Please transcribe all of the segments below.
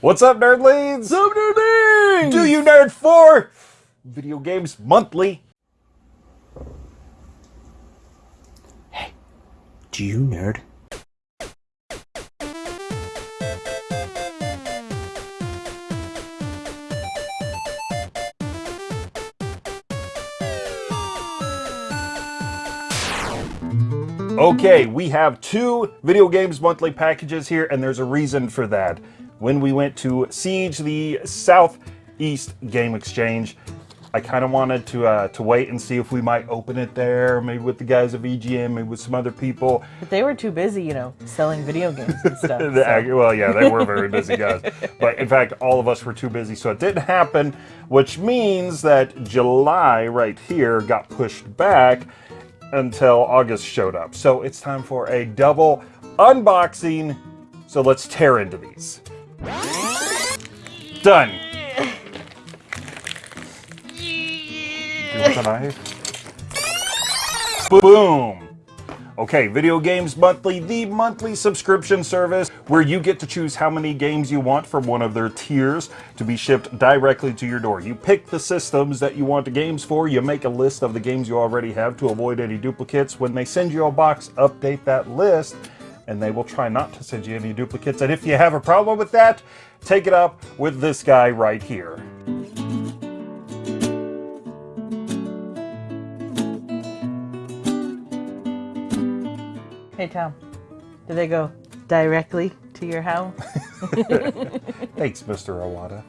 What's up, nerdlings? What's up, nerdlings? Do you nerd for video games monthly? Hey, do you nerd? Okay, we have two Video Games Monthly packages here, and there's a reason for that. When we went to Siege, the Southeast Game Exchange, I kind of wanted to uh, to wait and see if we might open it there, maybe with the guys of EGM, maybe with some other people. But they were too busy, you know, selling video games and stuff. So. Well, yeah, they were very busy guys. But in fact, all of us were too busy, so it didn't happen, which means that July right here got pushed back until August showed up. So it's time for a double unboxing. So let's tear into these. Done. Boom. Okay, Video Games Monthly, the monthly subscription service where you get to choose how many games you want from one of their tiers to be shipped directly to your door. You pick the systems that you want the games for, you make a list of the games you already have to avoid any duplicates. When they send you a box, update that list, and they will try not to send you any duplicates. And if you have a problem with that, take it up with this guy right here. Hey, Tom, do they go directly to your house? Thanks, Mr. Owada.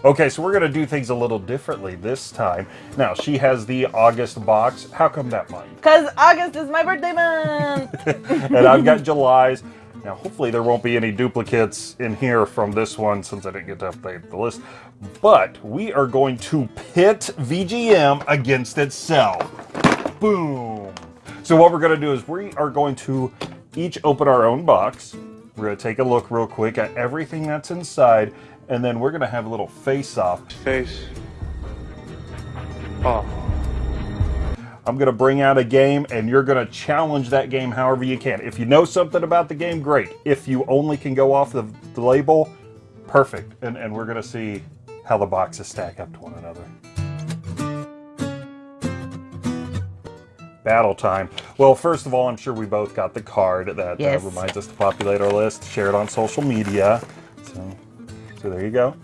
okay, so we're going to do things a little differently this time. Now, she has the August box. How come that month? Because August is my birthday month! and I've got July's. Now, hopefully there won't be any duplicates in here from this one since I didn't get to update the list. But we are going to pit VGM against itself. Boom. So what we're going to do is we are going to each open our own box. We're going to take a look real quick at everything that's inside, and then we're going to have a little face-off. Face off. I'm going to bring out a game, and you're going to challenge that game however you can. If you know something about the game, great. If you only can go off the, the label, perfect. And, and we're going to see how the boxes stack up to one another. Battle time. Well, first of all, I'm sure we both got the card that Yes. uh, reminds us to populate our list, share it on social media. So, so there you go.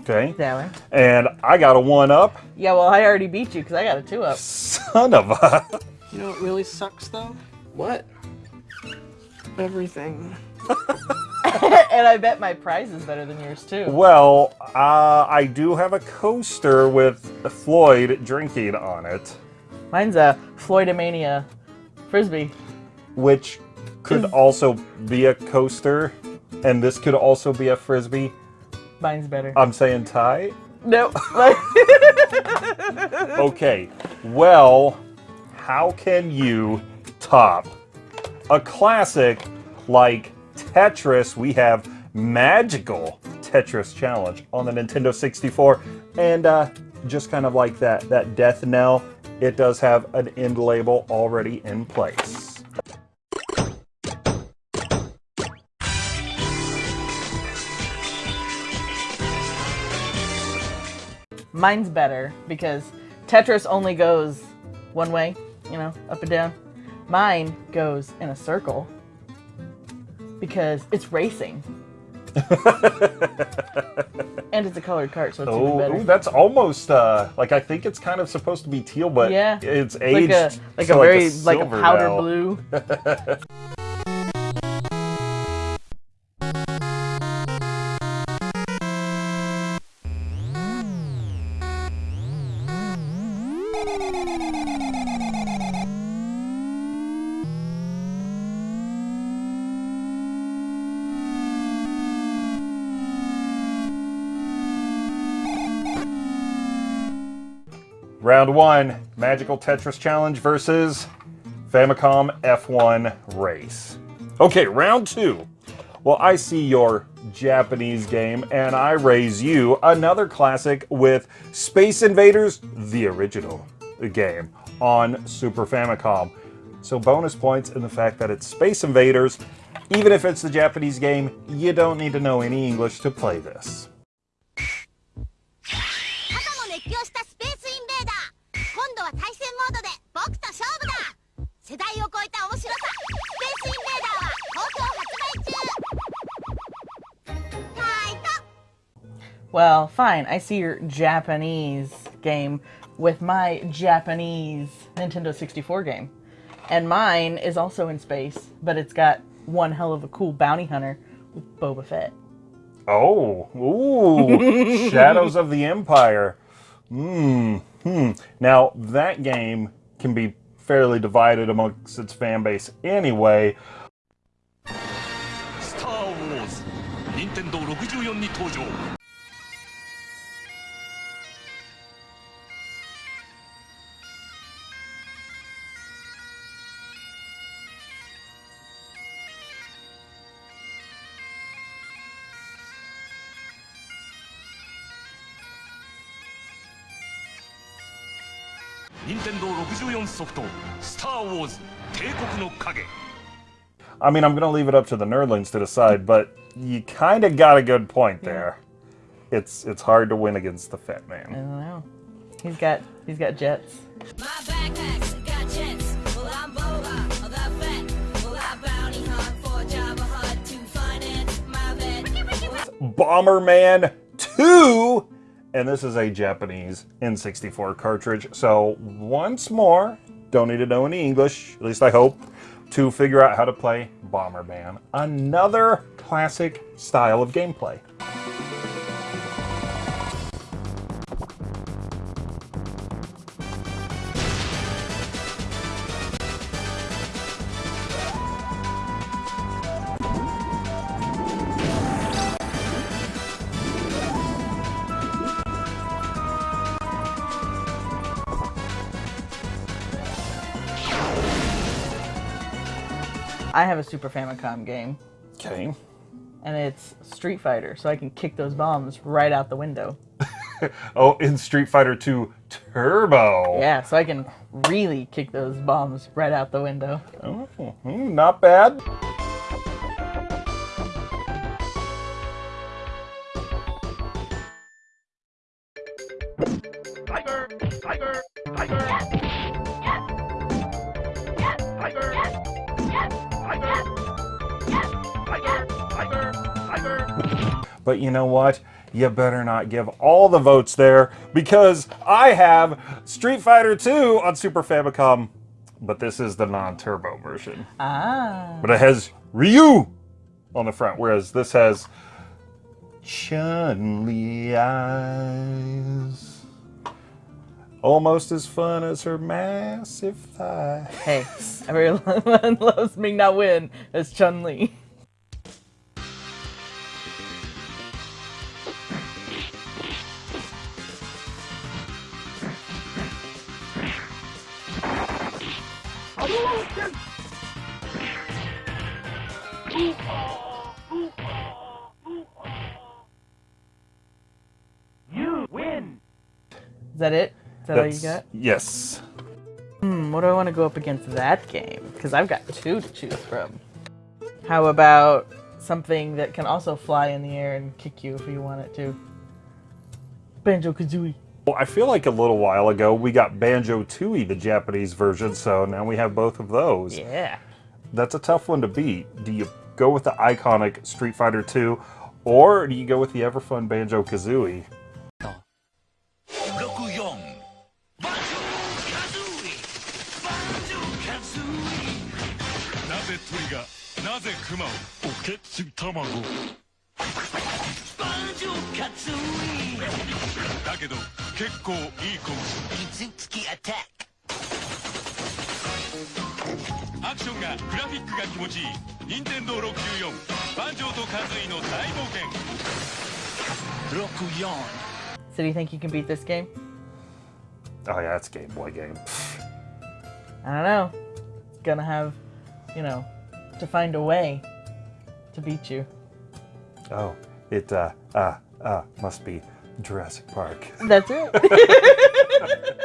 Okay. that one. And I got a one up. Yeah, well, I already beat you because I got a two up. Son of a. You know what really sucks though? What? Everything. and I bet my prize is better than yours, too. Well, uh, I do have a coaster with Floyd drinking on it, Mine's a Floydomania frisbee. which could also be a coaster, and this could also be a frisbee. Mine's better. I'm saying tie. nope. Okay, well, how can you top a classic like Tetris? We have Magical Tetris Challenge on the Nintendo 64, and uh, just kind of like that that death knell, it does have an end label already in place. Mine's better because Tetris only goes one way, you know, up and down. Mine goes in a circle because it's racing. and it's a colored cart, so it's even Oh, better. ooh, that's almost uh, like I think it's kind of supposed to be teal, but Yeah. it's like aged a like a very like a silver powder now. blue. Round one, Magical Tetris Challenge versus Famicom F1 Race. Okay, round two. Well, I see your Japanese game, and I raise you another classic with Space Invaders, the original game, on Super Famicom. So bonus points in the fact that it's Space Invaders, Even if it's the Japanese game, you don't need to know any English to play this. 世代を超えた面白さスペースインベーダーは好評発売中ファイト Well, fine. I see your Japanese game with my Japanese Nintendo 64 game. And mine is also in space, but it's got one hell of a cool bounty hunter with Boba Fett. Oh, ooh, Shadows of the Empire. Hmm. Hmm. Now that game can be fairly divided amongst its fan base anyway. Star Wars Nintendo 64に登場64ソフト「スター・ウォーズ帝国の影」 I mean, I'm gonna leave it up to the nerdlings to decide, but you kind of got a good point there. It's it's hard to win against the Fat I Man. don't know. He's got he's got jets. My backpack's got jets. Well, I'm Boba of the Fett. Well, I bounty hunt for Jabba Hutt to finance my vet. Bomberman 2! and this is a Japanese N64 cartridge. So, once more, don't need to know any English, at least I hope, to figure out how to play Bomberman. Another classic style of gameplay. I have a Super Famicom game, Okay. and it's Street Fighter, so I can kick those bombs right out the window. Oh, in Street Fighter 2 Turbo. Yeah, so I can really kick those bombs right out the window. Oh, hmm, not bad. Tiger! Tiger! Tiger! Tiger! But you know what? You better not give all the votes there because I have Street Fighter 2 on Super Famicom, but this is the non-turbo version. Ah. But it has Ryu on the front, whereas this has Chun-Li eyes. Almost as fun as her massive thigh. Hey, everyone loves Ming Na Wen as Chun Li. You win! Is that it? Is that all you got? Yes. Hmm, what do I want to go up against that game? Because I've got two to choose from. How about something that can also fly in the air and kick you if you want it to? Banjo Kazooie. Well, I feel like a little while ago we got Banjo Tooie, the Japanese version, so now we have both of those. Yeah. That's a tough one to beat. Do you go with the iconic Street Fighter 2 or do you go with the ever fun 結構いい子水付きアタックアクションがグラフィックが気持ちいい任天堂694万丈とカズイの大冒険64 So do you think you can beat this game? Oh yeah, that's Game Boy game. I don't know. Gonna have, you know, to find a way to beat you. Oh, it uh uh uh must be Jurassic Park. That's it.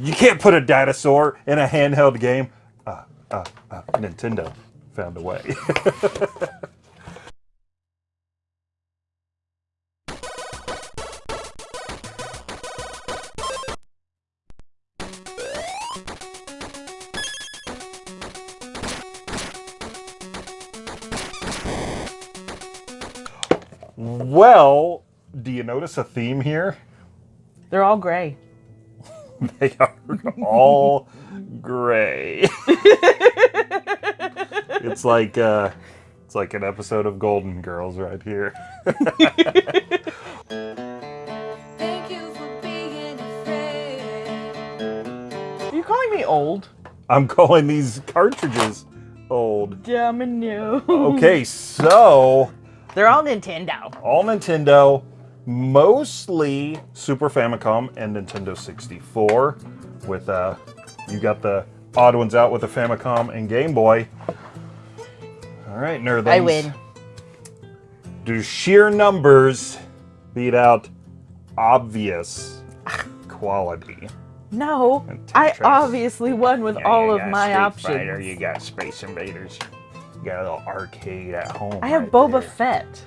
You can't put a dinosaur in a handheld game. Uh uh uh Nintendo. found a way. well, do you notice a theme here? They're all gray. They are all gray. it's like uh, it's like an episode of Golden Girls right here. Thank you for being a. Are you calling me old? I'm calling these cartridges old. Domino. Okay, so They're all Nintendo. all Nintendo, mostly Super Famicom and Nintendo 64. With uh, you got the odd ones out with the Famicom and Game Boy. All right, nerdlings. I win. Do sheer numbers beat out obvious quality? No, I obviously won with all of my Street options. Fighter, you got Space Invaders. You got a little arcade at home. I have right Boba there. Fett.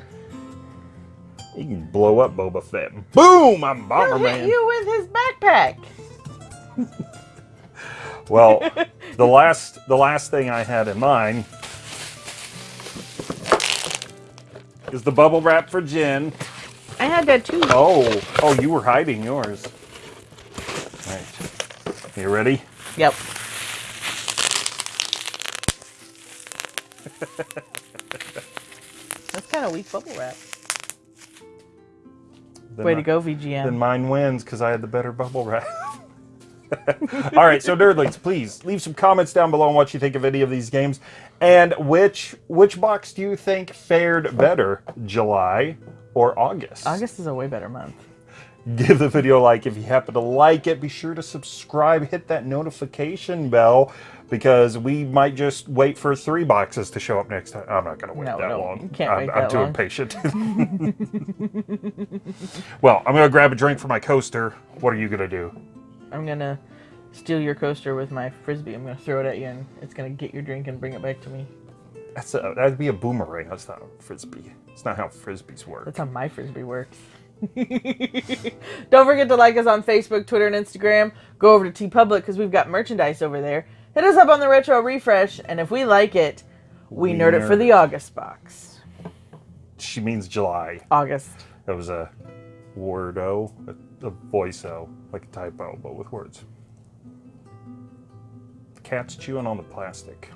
You can blow up Boba Fett. Boom! I'm He'll Bomberman. hit you with his backpack. Well, the last the last thing I had in mind is the bubble wrap for Jen. I had that too. Oh, oh, you were hiding yours. All right. You ready? Yep. That's kind of weak bubble wrap. Then Way I- to go, VGM. Then mine wins because I had the better bubble wrap. All right, so nerdlings, please leave some comments down below on what you think of any of these games, and which which box do you think fared better, July or August? August is a way better month. Give the video a like if you happen to like it. Be sure to subscribe, hit that notification bell, because we might just wait for three boxes to show up next time. I'm not going to wait No, that no, long. you can't I'm, wait I'm too long. impatient. well, I'm going to grab a drink for my coaster. What are you going to do? I'm gonna steal your coaster with my frisbee. I'm gonna throw it at you, and it's gonna get your drink and bring it back to me. That's a, that'd be a boomerang. That's not a frisbee. It's not how frisbees work. That's how my frisbee works. Don't forget to like us on Facebook, Twitter, and Instagram. Go over to TeePublic because we've got merchandise over there. Hit us up on the Retro Refresh, and if we like it, we, We nerd it for the August box. She means July. August. That was a wordo, a, a voice-o, like a typo, but with words. The cat's chewing on the plastic.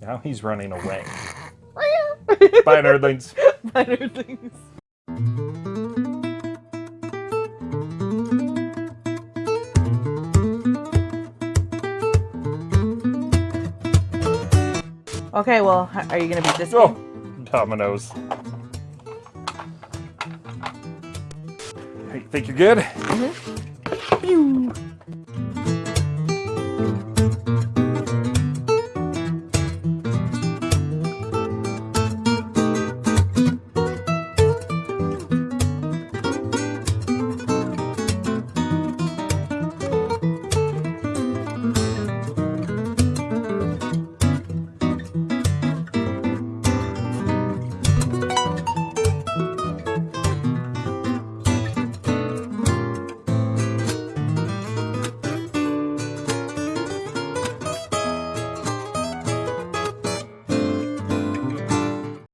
Now he's running away. Bye, nerdlings. Minor things. Okay, well, are you gonna beat this Oh, game? dominoes. Hey, think you're good? Pew.